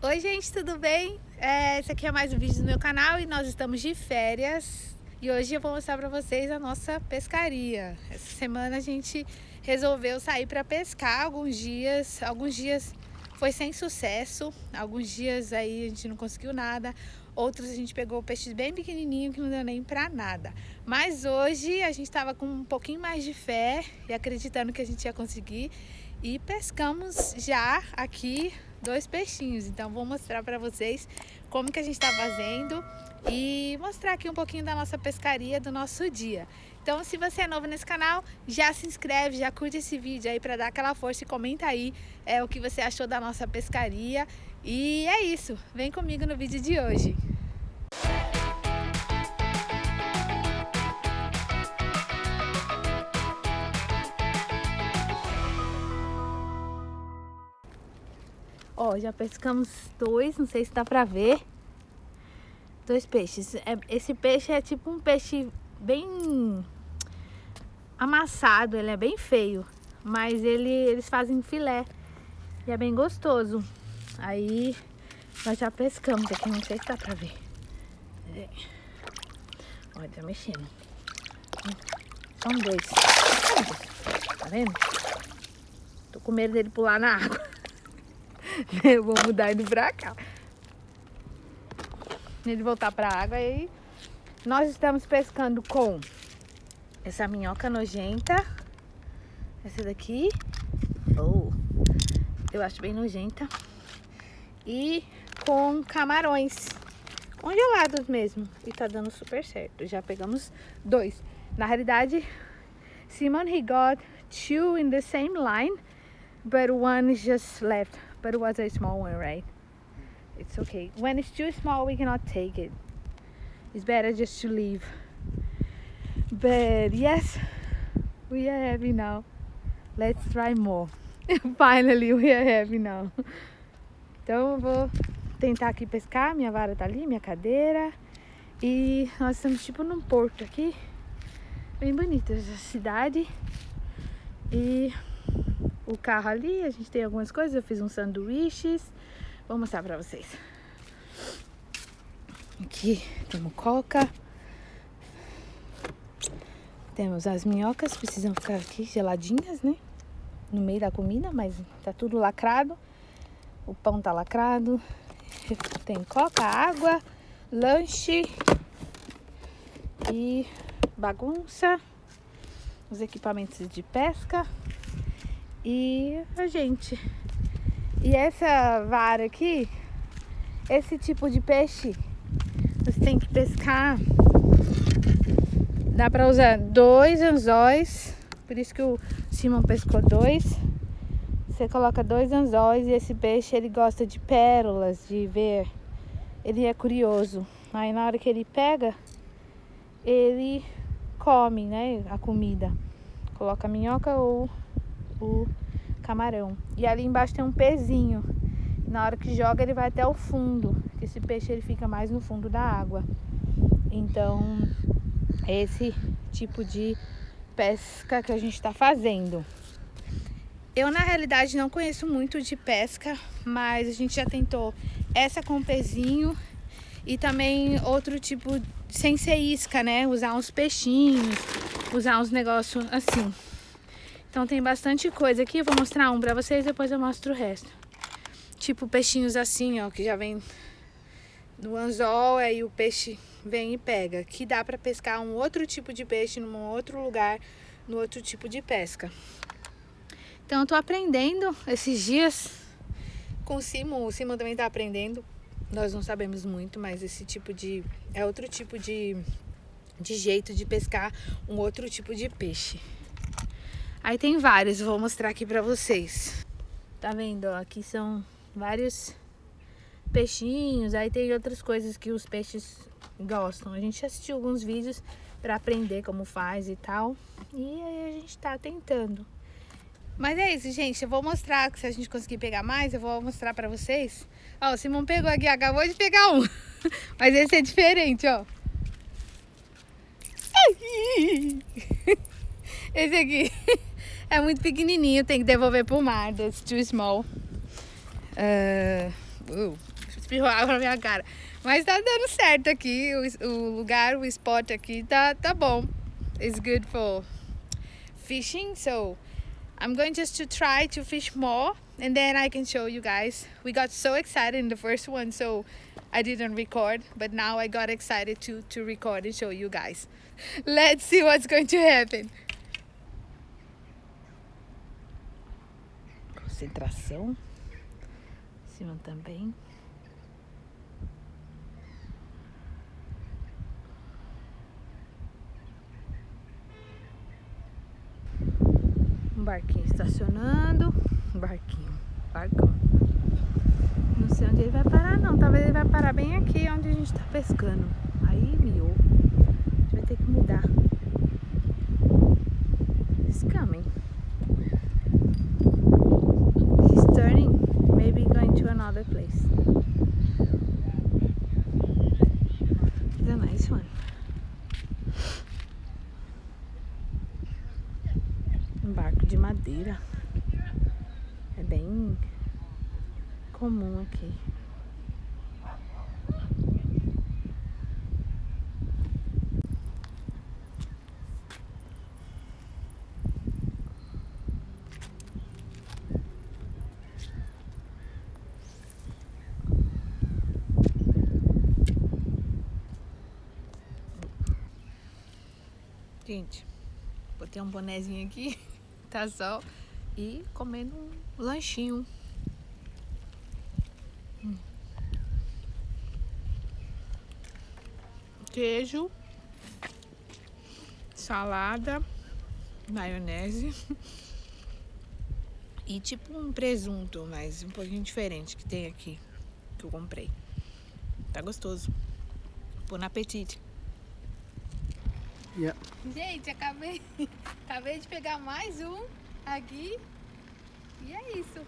Oi gente, tudo bem? É, esse aqui é mais um vídeo do meu canal e nós estamos de férias e hoje eu vou mostrar para vocês a nossa pescaria. Essa semana a gente resolveu sair para pescar alguns dias, alguns dias foi sem sucesso, alguns dias aí a gente não conseguiu nada, outros a gente pegou peixes bem pequenininho que não deu nem para nada. Mas hoje a gente estava com um pouquinho mais de fé e acreditando que a gente ia conseguir e pescamos já aqui dois peixinhos. Então vou mostrar para vocês como que a gente está fazendo e mostrar aqui um pouquinho da nossa pescaria do nosso dia. Então se você é novo nesse canal, já se inscreve, já curte esse vídeo aí para dar aquela força e comenta aí é, o que você achou da nossa pescaria. E é isso, vem comigo no vídeo de hoje. Já pescamos dois, não sei se dá pra ver. Dois peixes. É, esse peixe é tipo um peixe bem amassado, ele é bem feio. Mas ele, eles fazem filé e é bem gostoso. Aí nós já pescamos aqui, não sei se dá pra ver. É. Olha, tá mexendo. São dois. Tá vendo? Tô com medo dele pular na água. Eu vou mudar ele pra cá. Ele voltar pra água e nós estamos pescando com essa minhoca nojenta. Essa daqui. Oh, eu acho bem nojenta. E com camarões congelados mesmo. E tá dando super certo. Já pegamos dois. Na realidade, Simon, he got two in the same line, but one just left but it was a small one, right? It's okay. When it's too small, we cannot take it. It's better just to leave. But yes, we are happy now. Let's try more. Finally, we are happy now. Então eu vou tentar aqui pescar. Minha vara tá ali, minha cadeira. E nós estamos tipo num porto aqui. Bem bonita essa cidade. E o carro ali, a gente tem algumas coisas, eu fiz uns sanduíches, vou mostrar pra vocês. Aqui temos coca, temos as minhocas, precisam ficar aqui geladinhas, né? No meio da comida, mas tá tudo lacrado. O pão tá lacrado. Tem coca, água, lanche e bagunça. Os equipamentos de pesca e a gente. E essa vara aqui, esse tipo de peixe, você tem que pescar. Dá pra usar dois anzóis, por isso que o Simon pescou dois. Você coloca dois anzóis e esse peixe ele gosta de pérolas, de ver. Ele é curioso. Aí na hora que ele pega, ele come, né, a comida. Coloca minhoca ou o camarão. E ali embaixo tem um pezinho. Na hora que joga ele vai até o fundo. Esse peixe ele fica mais no fundo da água. Então, esse tipo de pesca que a gente está fazendo. Eu, na realidade, não conheço muito de pesca, mas a gente já tentou essa com pezinho e também outro tipo, sem ser isca, né? Usar uns peixinhos, usar uns negócios assim. Então tem bastante coisa aqui, eu vou mostrar um pra vocês, depois eu mostro o resto. Tipo peixinhos assim, ó, que já vem no anzol, aí o peixe vem e pega. Que dá pra pescar um outro tipo de peixe num outro lugar, no outro tipo de pesca. Então eu tô aprendendo esses dias com o Simon, o Simon também tá aprendendo. Nós não sabemos muito, mas esse tipo de... é outro tipo de, de jeito de pescar um outro tipo de peixe. Aí tem vários, vou mostrar aqui pra vocês. Tá vendo, aqui são vários peixinhos, aí tem outras coisas que os peixes gostam. A gente assistiu alguns vídeos pra aprender como faz e tal. E aí a gente tá tentando. Mas é isso, gente. Eu vou mostrar, se a gente conseguir pegar mais, eu vou mostrar pra vocês. Ó, o Simão pegou aqui, acabou de pegar um. Mas esse é diferente, ó. Esse aqui. É muito pequenininho, tem que devolver pro mar, that's too small. Uh, Uh, espirrou água na minha cara. Mas tá dando certo aqui, o, o lugar, o spot aqui tá, tá bom. It's good for fishing, so I'm going just to try to fish more and then I can show you guys. We got so excited in the first one, so I didn't record, but now I got excited to, to record and show you guys. Let's see what's going to happen. Concentração. Cima também. Um barquinho estacionando. Um barquinho. Barcão. Não sei onde ele vai parar não. Talvez ele vai parar bem aqui onde a gente tá pescando. Aí miou. A gente vai ter que mudar. He's coming. He's turning. Maybe going to another place. It's a nice one. Um barco de madeira. É bem comum aqui. Gente, botei um bonezinho aqui, tá sol, e comendo um lanchinho. Queijo, salada, maionese e tipo um presunto, mas um pouquinho diferente que tem aqui, que eu comprei. Tá gostoso. Bom apetite. Yeah. Gente, acabei, acabei de pegar mais um aqui e é isso.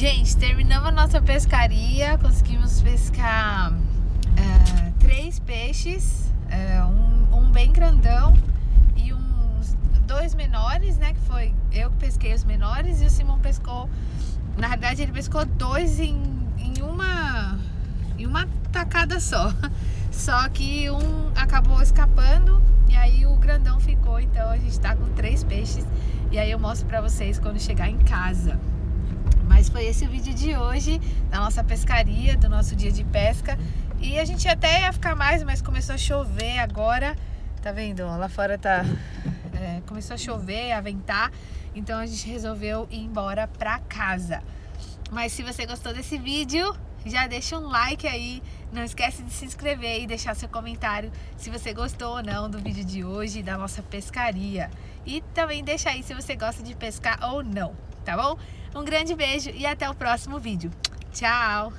Gente, terminamos a nossa pescaria, conseguimos pescar uh, três peixes, uh, um, um, bem grandão e uns dois menores, né? Que foi eu que pesquei os menores e o Simão pescou, na verdade ele pescou dois em, em uma em uma tacada só. Só que um acabou escapando e aí o grandão ficou, então a gente tá com três peixes e aí eu mostro pra vocês quando chegar em casa. Mas foi esse o vídeo de hoje, da nossa pescaria, do nosso dia de pesca. E a gente até ia ficar mais, mas começou a chover agora. Tá vendo? Lá fora tá... É, começou a chover, a ventar. Então a gente resolveu ir embora pra casa. Mas se você gostou desse vídeo, já deixa um like aí, não esquece de se inscrever e deixar seu comentário se você gostou ou não do vídeo de hoje da nossa pescaria. E também deixa aí se você gosta de pescar ou não, tá bom? Um grande beijo e até o próximo vídeo. Tchau!